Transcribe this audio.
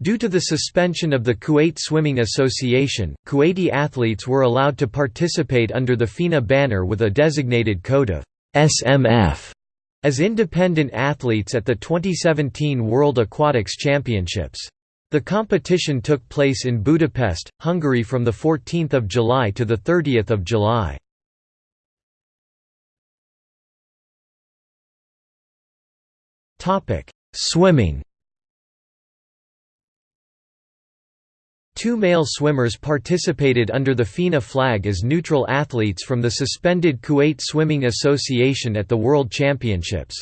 Due to the suspension of the Kuwait Swimming Association, Kuwaiti athletes were allowed to participate under the FINA banner with a designated code of SMF as independent athletes at the 2017 World Aquatics Championships. The competition took place in Budapest, Hungary from 14 July to 30 July. Swimming Two male swimmers participated under the FINA flag as neutral athletes from the suspended Kuwait Swimming Association at the World Championships.